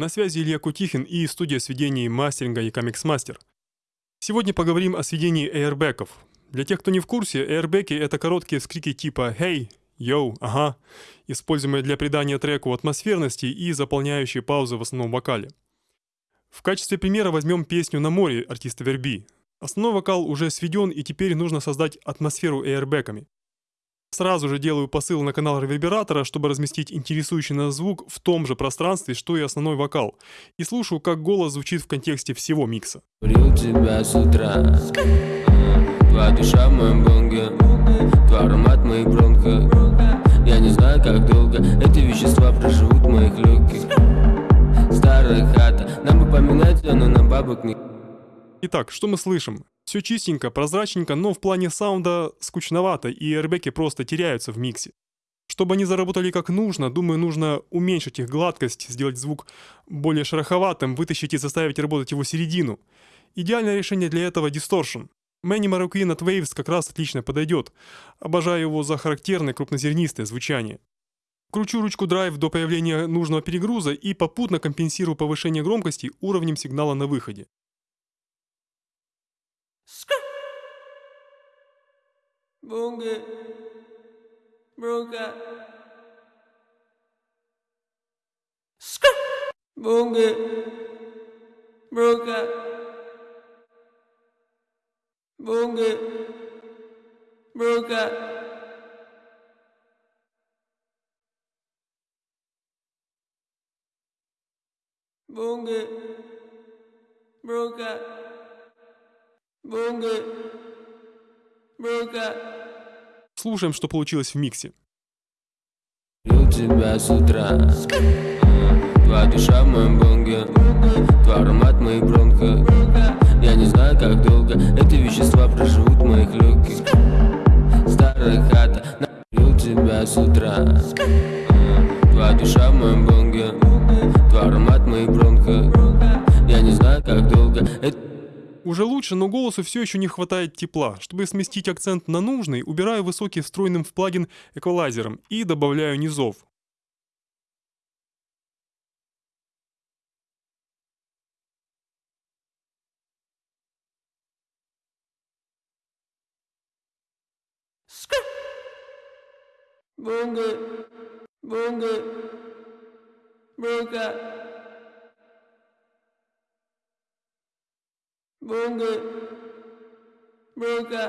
На связи Илья Кутихин и студия сведений мастеринга и Master. Сегодня поговорим о сведении эйрбеков. Для тех, кто не в курсе, эйрбеки — это короткие вскрики типа «Hey», «Йоу», «Ага», используемые для придания треку атмосферности и заполняющие паузы в основном вокале. В качестве примера возьмем песню «На море» артиста Верби. Основной вокал уже сведен, и теперь нужно создать атмосферу эйрбеками. Сразу же делаю посыл на канал ревербератора, чтобы разместить интересующий нас звук в том же пространстве, что и основной вокал. И слушаю, как голос звучит в контексте всего микса. тебя с утра Твоя душа в моем бонге Твой аромат моих бронхах Я не знаю, как долго Эти вещества проживут в моих легких Старая хата Нам бы поминать, но нам бабок не... Итак, что мы слышим? Все чистенько, прозрачненько, но в плане саунда скучновато, и эрбеки просто теряются в миксе. Чтобы они заработали как нужно, думаю, нужно уменьшить их гладкость, сделать звук более шероховатым, вытащить и заставить работать его середину. Идеальное решение для этого — дисторшн. Мэнни Marroquin от Waves как раз отлично подойдет. Обожаю его за характерное крупнозернистое звучание. Кручу ручку драйв до появления нужного перегруза и попутно компенсирую повышение громкости уровнем сигнала на выходе. Bunge, Brunga, Sk, Bunge, Brunga, Bunge, Brunga. Bunge, Brunga, Bunge, Brunga. Слушаем, что получилось в миксе. тебя с утра. Твоя душа в моем бонге Твой аромат моих бронхах Я не знаю, как долго Эти вещества проживут уже лучше, но голосу все еще не хватает тепла. Чтобы сместить акцент на нужный, убираю высокий встроенным в плагин эквалайзером и добавляю низов. Бунга, бунга, бунга. Bunga. Bunga.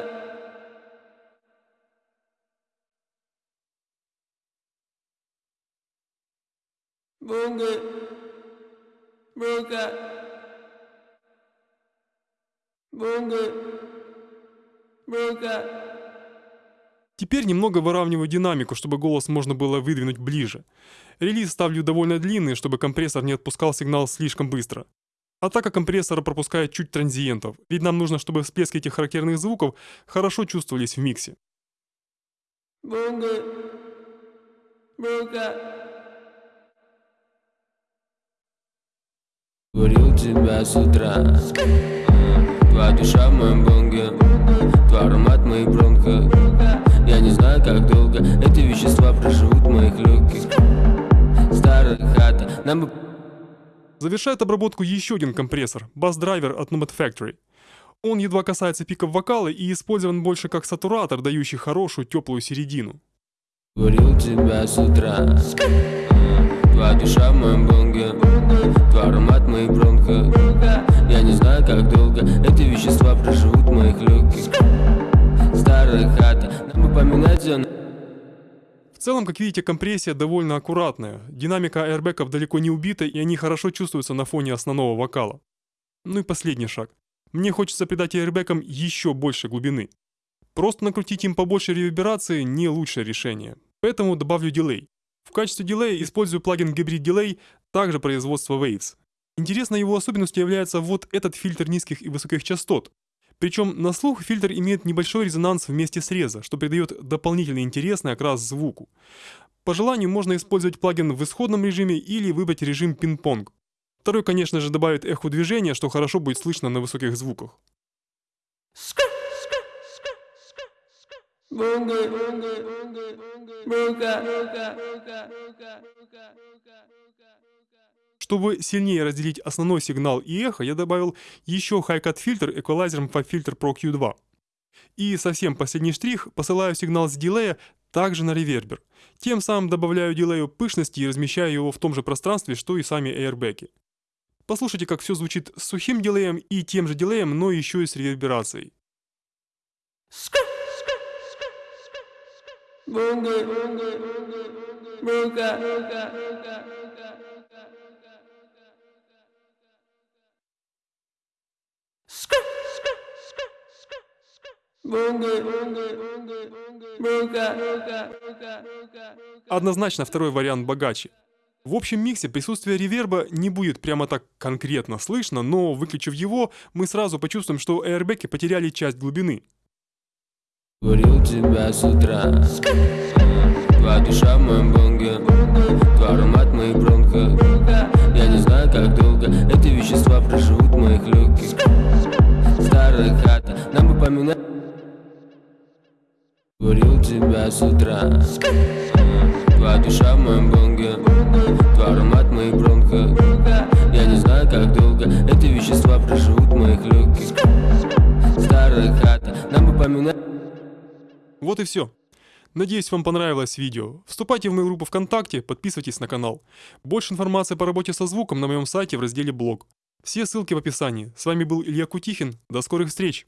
Bunga. Bunga. Bunga. Bunga. Теперь немного выравниваю динамику, чтобы голос можно было выдвинуть ближе. Релиз ставлю довольно длинный, чтобы компрессор не отпускал сигнал слишком быстро. Атака компрессора пропускает чуть транзиентов, ведь нам нужно, чтобы всплески этих характерных звуков хорошо чувствовались в миксе. Бунга. Бунга. Говорил тебя с утра Твоя душа в моем бонге Твой аромат в моих бронхах Я не знаю, как долго Эти вещества проживут в моих легких Старая хата Нам бы Завершает обработку еще один компрессор, бас-драйвер от Nomad Factory. Он едва касается пиков вокала и использован больше как сатуратор, дающий хорошую теплую середину. Говорил тебя с утра. Твоя душа в моем бонге Твой аромат моих бронхах Я не знаю, как долго Эти вещества проживут в моих легких. Старая хата Нам бы поминать зону в целом, как видите, компрессия довольно аккуратная. Динамика аэрбеков далеко не убита, и они хорошо чувствуются на фоне основного вокала. Ну и последний шаг. Мне хочется придать аэрбекам еще больше глубины. Просто накрутить им побольше реверберации не лучшее решение. Поэтому добавлю дилей. В качестве дилея использую плагин Hybrid Delay, также производства Waves. Интересной его особенностью является вот этот фильтр низких и высоких частот. Причем на слух фильтр имеет небольшой резонанс вместе среза, что придает дополнительный интересный окрас звуку. По желанию можно использовать плагин в исходном режиме или выбрать режим пинг-понг. Второй, конечно же, добавит эхо движения, что хорошо будет слышно на высоких звуках. Чтобы сильнее разделить основной сигнал и эхо, я добавил еще Hi-Cut фильтр эквалайзером по фильтр Pro Q2. И совсем последний штрих, посылаю сигнал с дилея также на ревербер. Тем самым добавляю дилею пышности и размещаю его в том же пространстве, что и сами эйрбеки. Послушайте, как все звучит с сухим дилеем и тем же дилеем, но еще и с реверберацией. Однозначно второй вариант богаче. В общем миксе присутствие реверба не будет прямо так конкретно слышно, но выключив его, мы сразу почувствуем, что эйрбеки потеряли часть глубины. Курил тебя с утра Твоя душа в моем бонге Твой тебя с утра Твоя душа в моем бонге Твой аромат моих бронхах Я не знаю, как долго Эти вещества проживут в моих легких Старая хата, нам бы Вот и все. Надеюсь, вам понравилось видео. Вступайте в мою группу ВКонтакте, подписывайтесь на канал. Больше информации по работе со звуком на моем сайте в разделе «Блог». Все ссылки в описании. С вами был Илья Кутихин. До скорых встреч!